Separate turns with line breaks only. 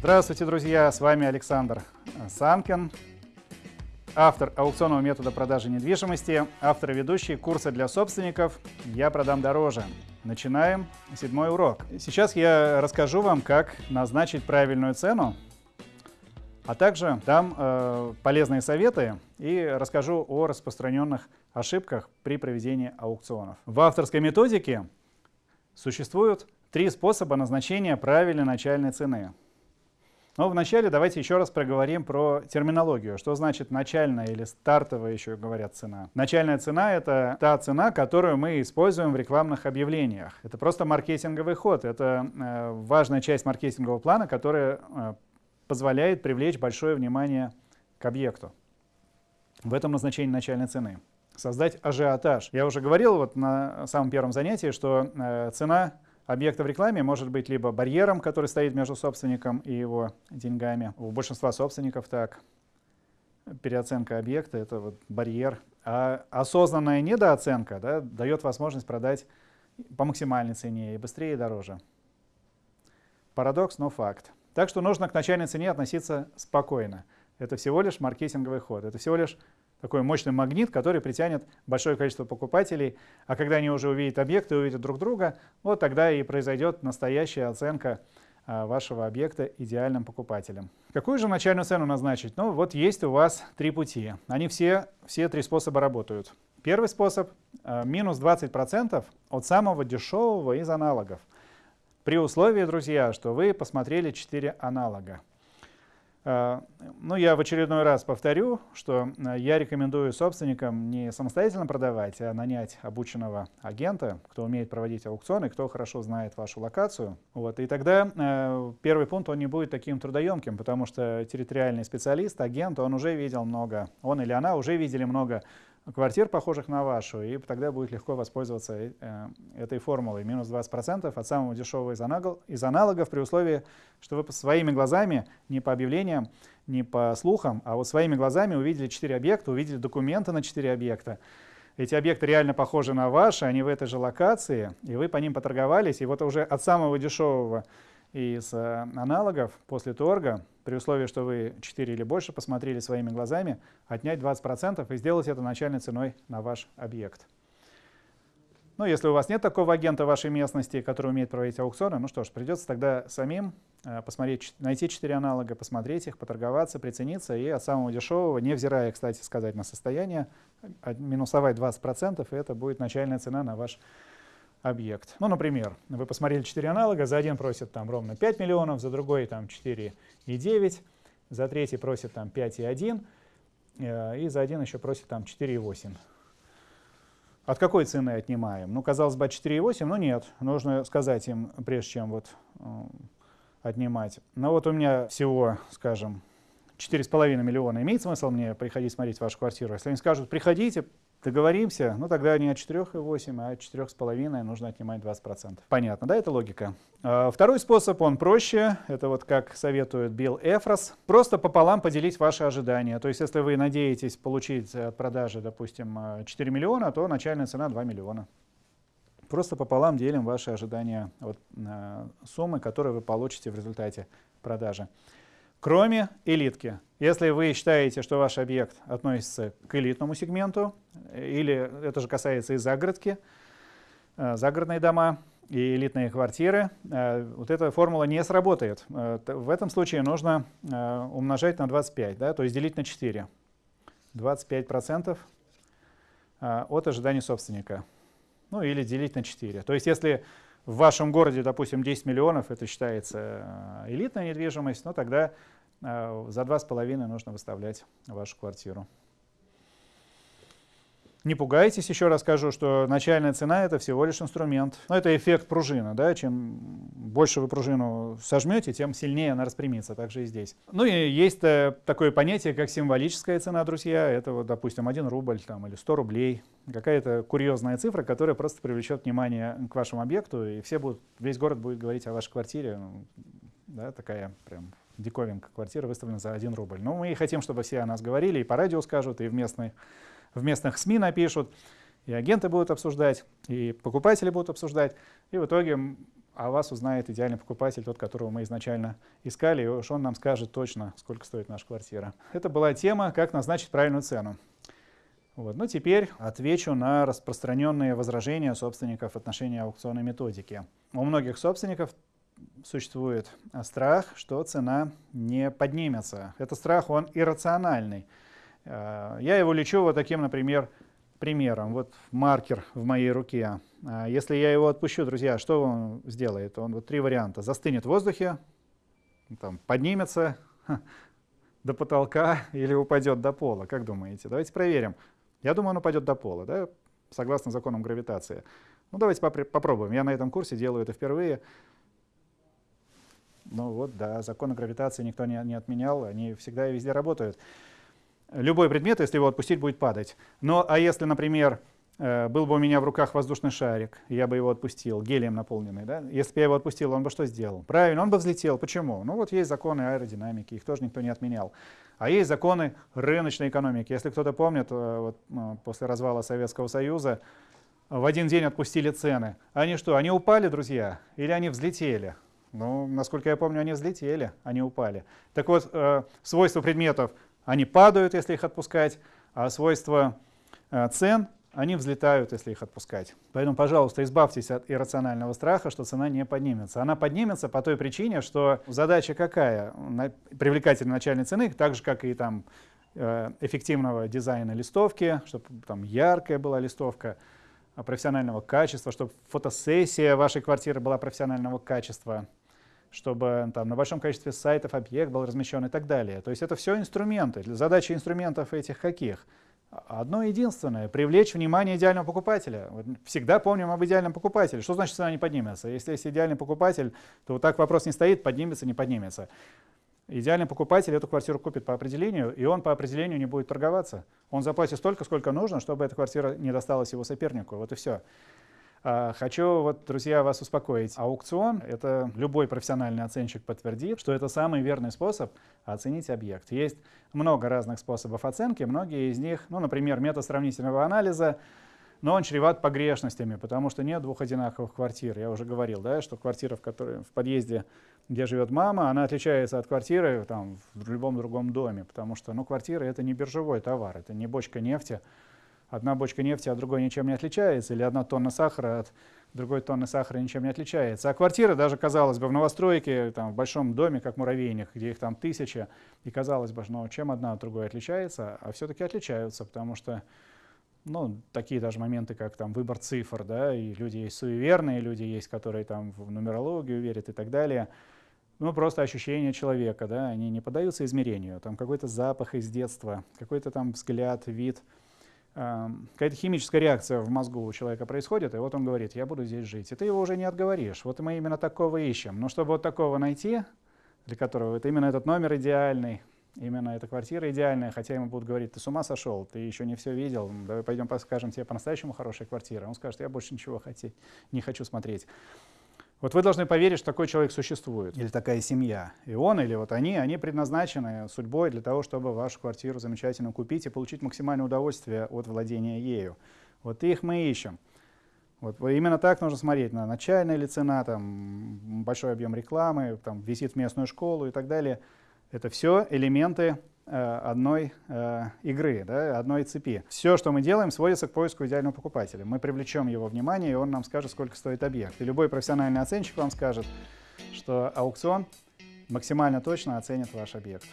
Здравствуйте, друзья! С вами Александр Санкин, автор аукционного метода продажи недвижимости, автор и ведущий курса для собственников «Я продам дороже». Начинаем седьмой урок. Сейчас я расскажу вам, как назначить правильную цену, а также дам э, полезные советы и расскажу о распространенных ошибках при проведении аукционов. В авторской методике существуют три способа назначения правильной начальной цены. Но вначале давайте еще раз проговорим про терминологию. Что значит начальная или стартовая еще говорят цена? Начальная цена — это та цена, которую мы используем в рекламных объявлениях. Это просто маркетинговый ход. Это э, важная часть маркетингового плана, которая э, позволяет привлечь большое внимание к объекту. В этом назначение начальной цены. Создать ажиотаж. Я уже говорил вот на самом первом занятии, что э, цена объекта в рекламе может быть либо барьером, который стоит между собственником и его деньгами. У большинства собственников так. Переоценка объекта — это вот барьер. А осознанная недооценка да, дает возможность продать по максимальной цене и быстрее, и дороже. Парадокс, но факт. Так что нужно к начальной цене относиться спокойно. Это всего лишь маркетинговый ход. Это всего лишь такой мощный магнит, который притянет большое количество покупателей. А когда они уже увидят объекты, увидят друг друга, вот тогда и произойдет настоящая оценка а, вашего объекта идеальным покупателем. Какую же начальную цену назначить? Ну вот есть у вас три пути. Они все, все три способа работают. Первый способ а, минус 20% от самого дешевого из аналогов. При условии, друзья, что вы посмотрели 4 аналога. А, ну, я в очередной раз повторю, что а, я рекомендую собственникам не самостоятельно продавать, а нанять обученного агента, кто умеет проводить аукционы, кто хорошо знает вашу локацию. Вот. И тогда э, первый пункт, он не будет таким трудоемким, потому что территориальный специалист, агент, он уже видел много, он или она уже видели много квартир, похожих на вашу, и тогда будет легко воспользоваться э, этой формулой. Минус 20% от самого дешевого из, аналогов, при условии, что вы своими глазами, не по объявлениям, не по слухам, а вот своими глазами увидели 4 объекта, увидели документы на 4 объекта. Эти объекты реально похожи на ваши, они в этой же локации, и вы по ним поторговались, и вот уже от самого дешевого из э, аналогов после торга, при условии, что вы 4 или больше посмотрели своими глазами, отнять 20% и сделать это начальной ценой на ваш объект. Ну, если у вас нет такого агента в вашей местности, который умеет проводить аукционы, ну что ж, придется тогда самим э, посмотреть, найти 4 аналога, посмотреть их, поторговаться, прицениться и от самого дешевого, невзирая, кстати сказать, на состояние, минусовать 20%, и это будет начальная цена на ваш объект. Ну, например, вы посмотрели 4 аналога, за один просят там ровно 5 миллионов, за другой там 4,9, за третий просят там 5,1, э, и за один еще просят там 4,8. От какой цены отнимаем? Ну, казалось бы, 4,8, но нет, нужно сказать им, прежде чем вот э, отнимать. Но вот у меня всего, скажем, 4,5 миллиона. Имеет смысл мне приходить смотреть вашу квартиру? Если они скажут, приходите, договоримся, ну тогда не от 4,8, а от 4,5 нужно отнимать 20%. Понятно, да, это логика? А, второй способ, он проще, это вот как советует Билл Эфрос, просто пополам поделить ваши ожидания. То есть если вы надеетесь получить от продажи, допустим, 4 миллиона, то начальная цена 2 миллиона. Просто пополам делим ваши ожидания от э, суммы, которую вы получите в результате продажи кроме элитки. Если вы считаете, что ваш объект относится к элитному сегменту, или это же касается и загородки, э, загородные дома и элитные квартиры, э, вот эта формула не сработает. Э, в этом случае нужно умножать на 25, да, то есть делить на 4. 25% от ожиданий собственника. Ну или делить на 4. То есть если в вашем городе, допустим, 10 миллионов, это считается э, элитная недвижимость, но тогда э, за 2,5 нужно выставлять вашу квартиру. Не пугайтесь, еще раз скажу, что начальная цена — это всего лишь инструмент. Но это эффект пружины. Да? Чем больше вы пружину сожмете, тем сильнее она распрямится. Так же и здесь. Ну и есть э, такое понятие, как символическая цена, друзья. Это, вот, допустим, 1 рубль там, или 100 рублей. Какая-то курьезная цифра, которая просто привлечет внимание к вашему объекту, и все будут, весь город будет говорить о вашей квартире. Ну, да, такая прям диковинка. Квартира выставлена за 1 рубль. Но мы и хотим, чтобы все о нас говорили, и по радио скажут, и в местной в местных СМИ напишут, и агенты будут обсуждать, и покупатели будут обсуждать, и в итоге а вас узнает идеальный покупатель, тот, которого мы изначально искали, и уж он нам скажет точно, сколько стоит наша квартира. Это была тема, как назначить правильную цену. Вот. Ну, теперь отвечу на распространенные возражения собственников в отношении аукционной методики. У многих собственников существует страх, что цена не поднимется. Этот страх, он иррациональный. Э, я его лечу вот таким, например, примером. Вот маркер в моей руке. Э, если я его отпущу, друзья, что он сделает? Он вот три варианта. Застынет в воздухе, там, поднимется до потолка или упадет до пола. Как думаете? Давайте проверим. Я думаю, он упадет до пола, да? согласно законам гравитации. Ну, давайте попробуем. Я на этом курсе делаю это впервые. Ну вот, да, законы гравитации никто не, не отменял, они всегда и везде работают. Любой предмет, если его отпустить, будет падать. Но, а если, например, э, был бы у меня в руках воздушный шарик, я бы его отпустил, гелием наполненный, да? если бы я его отпустил, он бы что сделал? Правильно, он бы взлетел. Почему? Ну вот есть законы аэродинамики, их тоже никто не отменял. А есть законы рыночной экономики. Если кто-то помнит, э, вот, ну, после развала Советского Союза в один день отпустили цены. Они что, они упали, друзья, или они взлетели? Ну, насколько я помню, они взлетели, они упали. Так вот, э, свойства предметов, они падают, если их отпускать, а свойства э, цен, они взлетают, если их отпускать. Поэтому, пожалуйста, избавьтесь от иррационального страха, что цена не поднимется. Она поднимется по той причине, что задача какая? Привлекательной начальной цены, так же, как и там э, эффективного дизайна листовки, чтобы там яркая была листовка, а профессионального качества, чтобы фотосессия вашей квартиры была профессионального качества, чтобы там, на большом количестве сайтов объект был размещен и так далее. То есть это все инструменты. Задача инструментов этих каких? Одно единственное — привлечь внимание идеального покупателя. Всегда помним об идеальном покупателе. Что значит цена не поднимется? Если есть идеальный покупатель, то вот так вопрос не стоит, поднимется, не поднимется. Идеальный покупатель эту квартиру купит по определению, и он по определению не будет торговаться. Он заплатит столько, сколько нужно, чтобы эта квартира не досталась его сопернику. Вот и все. А, хочу, вот, друзья, вас успокоить. Аукцион — это любой профессиональный оценщик подтвердит, что это самый верный способ оценить объект. Есть много разных способов оценки, многие из них, ну, например, метод сравнительного анализа, но он чреват погрешностями, потому что нет двух одинаковых квартир. Я уже говорил, да, что квартира, в, которой, в подъезде, где живет мама, она отличается от квартиры там, в любом другом доме, потому что ну, квартира — это не биржевой товар, это не бочка нефти, одна бочка нефти от другой ничем не отличается, или одна тонна сахара от другой тонны сахара ничем не отличается. А квартира даже, казалось бы, в новостройке, там, в большом доме, как муравейник, где их там тысяча, и казалось бы, ну, чем одна от другой отличается, а все-таки отличаются, потому что ну, такие даже моменты, как там выбор цифр, да, и люди есть суеверные, люди есть, которые там в нумерологию верят и так далее. Ну, просто ощущения человека, да, они не поддаются измерению. Там какой-то запах из детства, какой-то там взгляд, вид — какая-то химическая реакция в мозгу у человека происходит, и вот он говорит, я буду здесь жить. И ты его уже не отговоришь. Вот мы именно такого ищем. Но чтобы вот такого найти, для которого это именно этот номер идеальный, именно эта квартира идеальная, хотя ему будут говорить, ты с ума сошел, ты еще не все видел, давай пойдем покажем тебе по-настоящему хорошая квартира. Он скажет, я больше ничего хотеть, не хочу смотреть. Вот вы должны поверить, что такой человек существует, или такая семья. И он, или вот они, они предназначены судьбой для того, чтобы вашу квартиру замечательно купить и получить максимальное удовольствие от владения ею. Вот их мы ищем. Вот именно так нужно смотреть на начальная ли цена, там, большой объем рекламы, там, визит в местную школу и так далее. Это все элементы одной э, игры, да, одной цепи. Все, что мы делаем, сводится к поиску идеального покупателя. Мы привлечем его внимание, и он нам скажет, сколько стоит объект. И любой профессиональный оценщик вам скажет, что аукцион максимально точно оценит ваш объект.